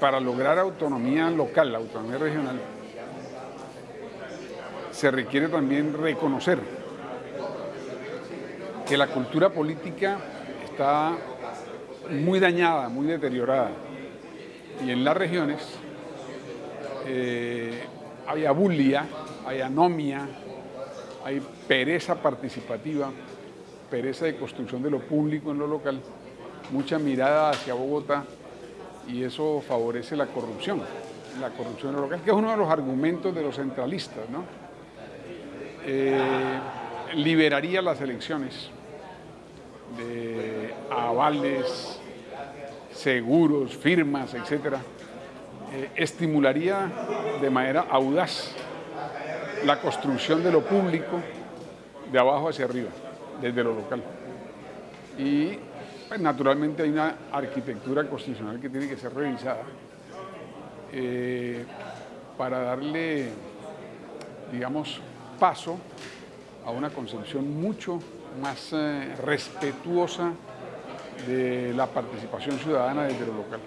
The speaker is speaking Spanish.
para lograr autonomía local, autonomía regional, se requiere también reconocer que la cultura política está muy dañada, muy deteriorada. Y en las regiones eh, hay abulia, hay anomia, hay pereza participativa, pereza de construcción de lo público en lo local, mucha mirada hacia Bogotá y eso favorece la corrupción, la corrupción local, que es uno de los argumentos de los centralistas, ¿no? Eh, liberaría las elecciones de avales, seguros, firmas, etcétera, eh, estimularía de manera audaz la construcción de lo público de abajo hacia arriba, desde lo local. Y pues, naturalmente hay una arquitectura constitucional que tiene que ser revisada eh, para darle, digamos, paso a una concepción mucho más eh, respetuosa de la participación ciudadana desde lo local.